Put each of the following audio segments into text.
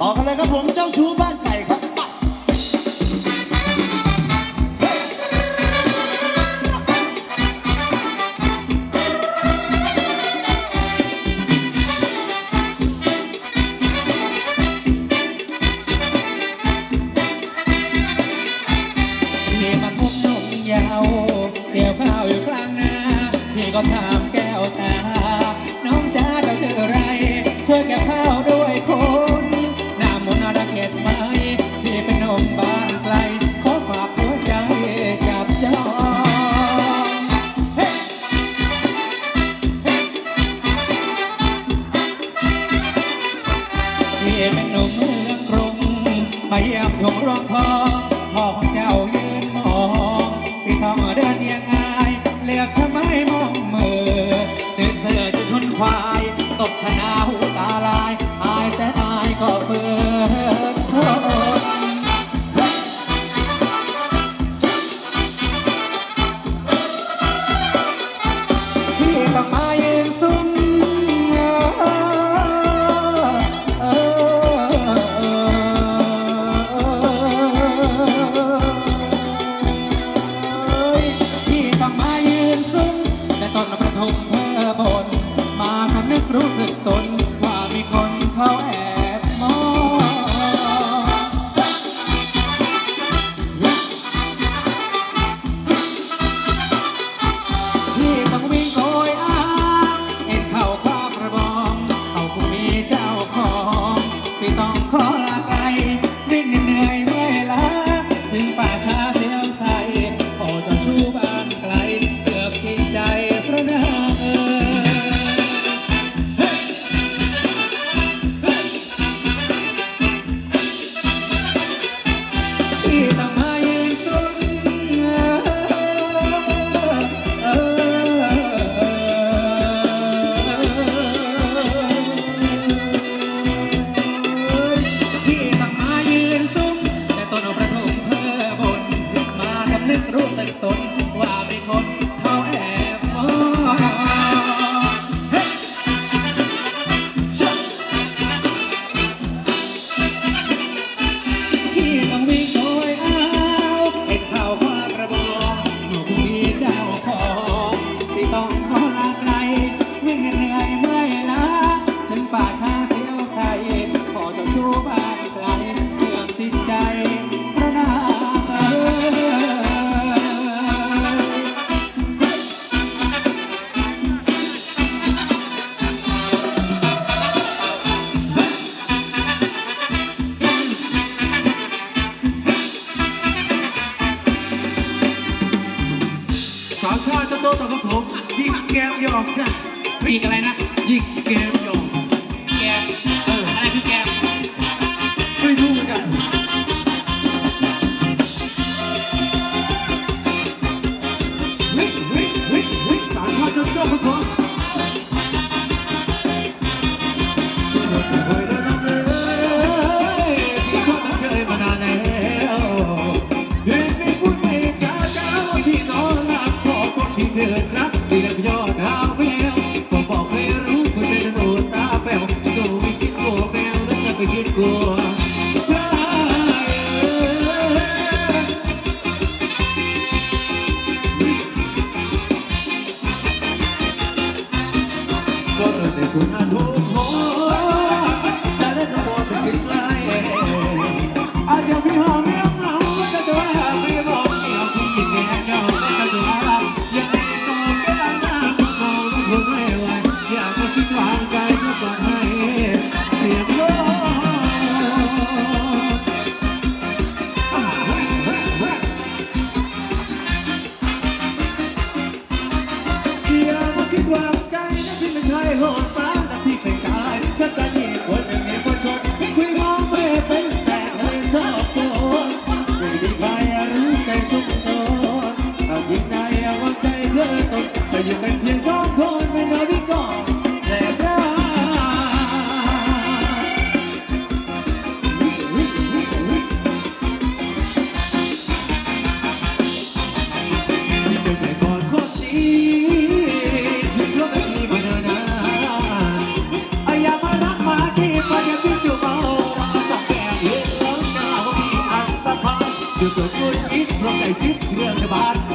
ต่อกันเลยครับผมเจ้าชู้บ้านไก่ครับก็ถามแก้วตา น้องจ้าเจ้าชื่ออะไร ช่วยแก้วข้าว ยี่ยมถงรองทองพ่อของเจ้ายืนมองปีทองเดินยังไงเลือกชะไม้มองมือเดินเสือจะชนควาย ตกขนาหูตาลาย ชาติโตโตกับผมหยิกแก้มหยอกจ้ะหพลงอะไรนะ หยิกแก้มหยอก I did the bar.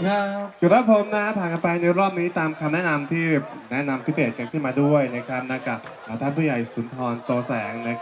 คุณครับครับผมนะผ่านกันไปในรอบนี้ตามคำแนะนำที่แนะนำพิเศษกันขึ้นมาด้วยนะครับนะกับท่านผู้ใหญ่สุนทรโตแสงนะ